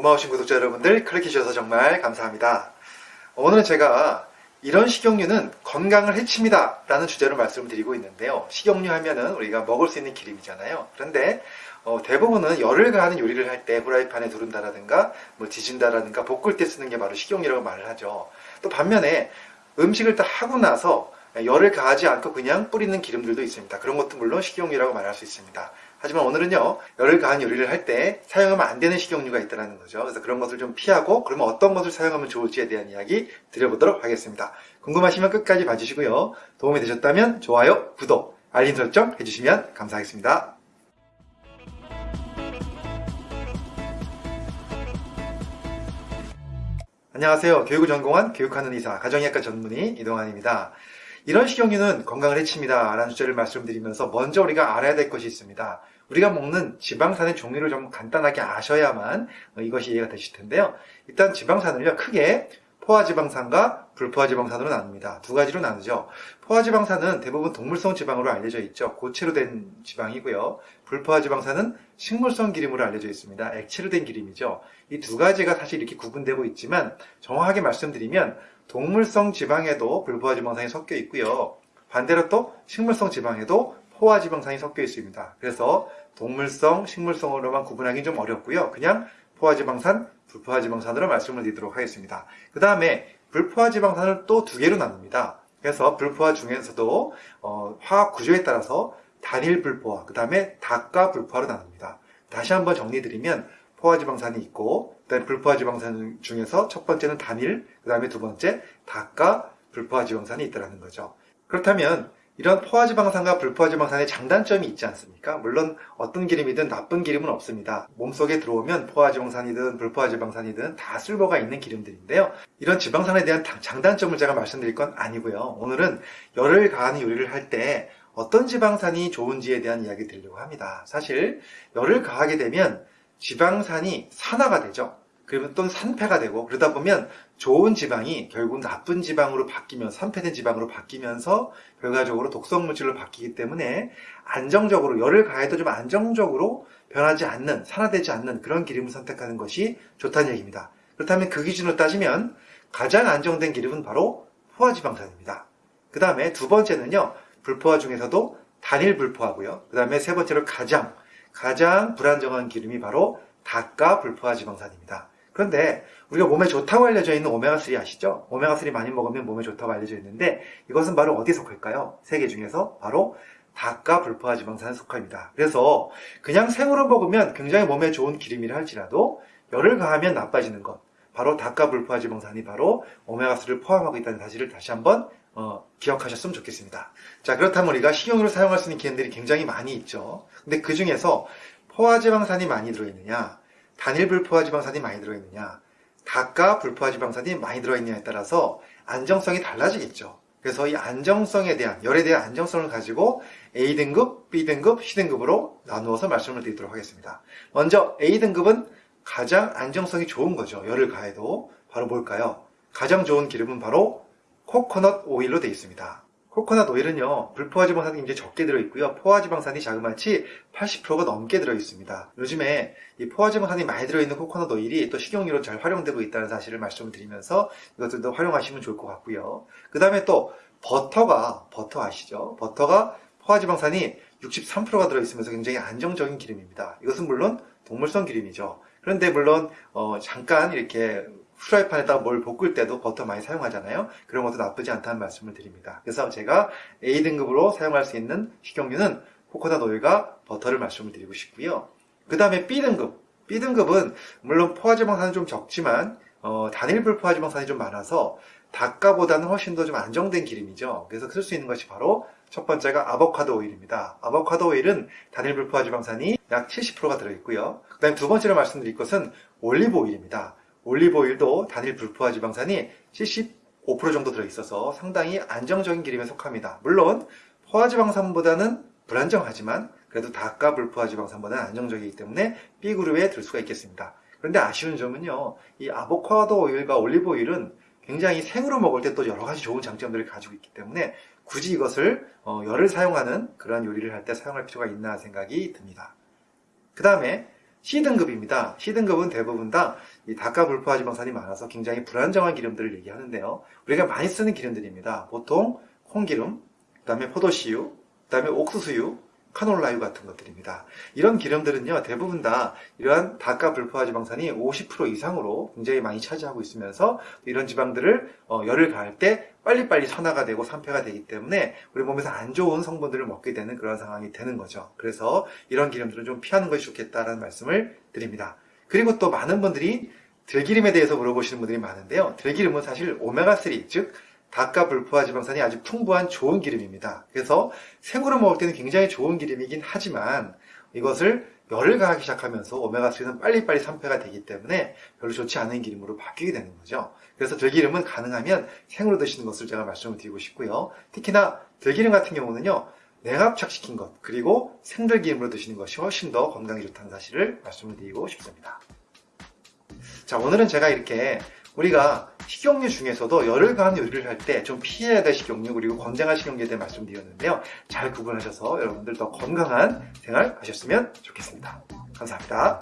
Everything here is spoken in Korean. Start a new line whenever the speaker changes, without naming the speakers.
고마우신 구독자 여러분들 클릭해주셔서 정말 감사합니다. 오늘은 제가 이런 식용유는 건강을 해칩니다 라는 주제로 말씀을 드리고 있는데요. 식용유 하면은 우리가 먹을 수 있는 기름이잖아요. 그런데 어, 대부분은 열을 가하는 요리를 할 때 후라이팬에 두른다라든가 뭐 지진다라든가 볶을 때 쓰는 게 바로 식용유라고 말을 하죠. 또 반면에 음식을 다 하고 나서 열을 가하지 않고 그냥 뿌리는 기름들도 있습니다. 그런 것도 물론 식용유라고 말할 수 있습니다. 하지만 오늘은요, 열을 가한 요리를 할 때 사용하면 안 되는 식용유가 있다는 거죠. 그래서 그런 것을 좀 피하고, 그러면 어떤 것을 사용하면 좋을지에 대한 이야기 드려보도록 하겠습니다. 궁금하시면 끝까지 봐주시고요. 도움이 되셨다면 좋아요, 구독, 알림 설정 해주시면 감사하겠습니다. 안녕하세요. 교육을 전공한 교육하는 의사, 가정의학과 전문의 이동환입니다. 이런 식용유는 건강을 해칩니다. 라는 주제를 말씀드리면서 먼저 우리가 알아야 될 것이 있습니다. 우리가 먹는 지방산의 종류를 좀 간단하게 아셔야만 이것이 이해가 되실 텐데요. 일단 지방산을요, 크게 포화지방산과 불포화지방산으로 나눕니다. 두 가지로 나누죠. 포화지방산은 대부분 동물성 지방으로 알려져 있죠. 고체로 된 지방이고요. 불포화지방산은 식물성 기름으로 알려져 있습니다. 액체로 된 기름이죠. 이 두 가지가 사실 이렇게 구분되고 있지만 정확하게 말씀드리면 동물성 지방에도 불포화지방산이 섞여 있고요. 반대로 또 식물성 지방에도 포화 지방산이 섞여 있습니다. 그래서 동물성, 식물성으로만 구분하기 좀 어렵고요. 그냥 포화 지방산, 불포화 지방산으로 말씀을 드리도록 하겠습니다. 그 다음에 불포화 지방산을 또 두 개로 나눕니다. 그래서 불포화 중에서도 어, 화학 구조에 따라서 단일 불포화, 그 다음에 다가 불포화로 나눕니다. 다시 한번 정리드리면 포화 지방산이 있고 그다음에 불포화 지방산 중에서 첫 번째는 단일, 그 다음에 두 번째 다가 불포화 지방산이 있다는 거죠. 그렇다면 이런 포화지방산과 불포화지방산의 장단점이 있지 않습니까? 물론 어떤 기름이든 나쁜 기름은 없습니다. 몸속에 들어오면 포화지방산이든 불포화지방산이든 다 쓸모가 있는 기름들인데요. 이런 지방산에 대한 장단점을 제가 말씀드릴 건 아니고요. 오늘은 열을 가하는 요리를 할 때 어떤 지방산이 좋은지에 대한 이야기 드리려고 합니다. 사실 열을 가하게 되면 지방산이 산화가 되죠. 그러면 또 산패가 되고 그러다 보면 좋은 지방이 결국 나쁜 지방으로 바뀌면 산패된 지방으로 바뀌면서 결과적으로 독성 물질로 바뀌기 때문에 안정적으로 열을 가해도 좀 안정적으로 변하지 않는 산화되지 않는 그런 기름을 선택하는 것이 좋다는 얘기입니다. 그렇다면 그 기준으로 따지면 가장 안정된 기름은 바로 포화지방산입니다. 그 다음에 두 번째는요 불포화 중에서도 단일 불포화고요. 그 다음에 세 번째로 가장 가장 불안정한 기름이 바로 닭과 불포화 지방산입니다. 그런데 우리가 몸에 좋다고 알려져 있는 오메가3 아시죠? 오메가3 많이 먹으면 몸에 좋다고 알려져 있는데 이것은 바로 어디에 속할까요? 세 개 중에서 바로 닭과 불포화 지방산에 속합니다. 그래서 그냥 생으로 먹으면 굉장히 몸에 좋은 기름이라 할지라도 열을 가하면 나빠지는 것 바로 닭과 불포화 지방산이 바로 오메가3를 포함하고 있다는 사실을 다시 한번 어, 기억하셨으면 좋겠습니다. 자 그렇다면 우리가 식용유를 사용할 수 있는 기름들이 굉장히 많이 있죠. 근데 그 중에서 포화지방산이 많이 들어있느냐 단일 불포화 지방산이 많이 들어있느냐 닭과 불포화 지방산이 많이 들어있느냐에 따라서 안정성이 달라지겠죠. 그래서 이 안정성에 대한 열에 대한 안정성을 가지고 A등급, B등급, C등급으로 나누어서 말씀을 드리도록 하겠습니다. 먼저 A등급은 가장 안정성이 좋은 거죠. 열을 가해도 바로 뭘까요? 가장 좋은 기름은 바로 코코넛 오일로 되어 있습니다. 코코넛 오일은요 불포화 지방산이 굉장히 적게 들어있고요. 포화 지방산이 자그마치 80%가 넘게 들어있습니다. 요즘에 이 포화 지방산이 많이 들어있는 코코넛 오일이 또 식용유로 잘 활용되고 있다는 사실을 말씀을 드리면서 이것들도 활용하시면 좋을 것 같고요. 그 다음에 또 버터가 버터 아시죠? 버터가 포화 지방산이 63%가 들어있으면서 굉장히 안정적인 기름입니다. 이것은 물론 동물성 기름이죠. 그런데 물론 어, 잠깐 이렇게 프라이팬에다가 뭘 볶을 때도 버터 많이 사용하잖아요. 그런 것도 나쁘지 않다는 말씀을 드립니다. 그래서 제가 A등급으로 사용할 수 있는 식용유는 코코넛 오일과 버터를 말씀을 드리고 싶고요. 그 다음에 B등급. B등급은 물론 포화지방산은 좀 적지만 어, 단일불 포화지방산이 좀 많아서 닭가보다는 훨씬 더 좀 안정된 기름이죠. 그래서 쓸 수 있는 것이 바로 첫 번째가 아보카도 오일입니다. 아보카도 오일은 단일불 포화 지방산이 약 70%가 들어있고요. 그 다음에 두 번째로 말씀드릴 것은 올리브 오일입니다. 올리브오일도 단일 불포화 지방산이 75% 정도 들어있어서 상당히 안정적인 기름에 속합니다. 물론 포화지방산보다는 불안정하지만 그래도 닭과 불포화 지방산보다는 안정적이기 때문에 B그룹에 들 수가 있겠습니다. 그런데 아쉬운 점은요. 이 아보카도 오일과 올리브 오일은 굉장히 생으로 먹을 때 또 여러 가지 좋은 장점들을 가지고 있기 때문에 굳이 이것을 어, 열을 사용하는 그런 요리를 할 때 사용할 필요가 있나 생각이 듭니다. 그 다음에 C등급입니다. C등급은 대부분 다이 닭과 불포화 지방산이 많아서 굉장히 불안정한 기름들을 얘기하는데요. 우리가 많이 쓰는 기름들입니다. 보통 콩기름, 그 다음에 포도씨유, 그 다음에 옥수수유, 카놀라유 같은 것들입니다. 이런 기름들은요, 대부분 다 이러한 닭과 불포화 지방산이 50% 이상으로 굉장히 많이 차지하고 있으면서 이런 지방들을 어, 열을 가할 때 빨리빨리 산화가 되고 산패가 되기 때문에 우리 몸에서 안 좋은 성분들을 먹게 되는 그런 상황이 되는 거죠. 그래서 이런 기름들은 좀 피하는 것이 좋겠다라는 말씀을 드립니다. 그리고 또 많은 분들이 들기름에 대해서 물어보시는 분들이 많은데요. 들기름은 사실 오메가3, 즉 닭과 불포화 지방산이 아주 풍부한 좋은 기름입니다. 그래서 생으로 먹을 때는 굉장히 좋은 기름이긴 하지만 이것을 열을 가하기 시작하면서 오메가3는 빨리빨리 산패가 되기 때문에 별로 좋지 않은 기름으로 바뀌게 되는 거죠. 그래서 들기름은 가능하면 생으로 드시는 것을 제가 말씀을 드리고 싶고요. 특히나 들기름 같은 경우는요. 냉압착시킨 것 그리고 생들기름으로 드시는 것이 훨씬 더 건강에 좋다는 사실을 말씀을 드리고 싶습니다. 자 오늘은 제가 이렇게 우리가 식용유 중에서도 가한 요리를 할 때 좀 피해야 될 식용유 그리고 건강한 식용유에 대해 말씀드렸는데요. 잘 구분하셔서 여러분들 더 건강한 생활 하셨으면 좋겠습니다. 감사합니다.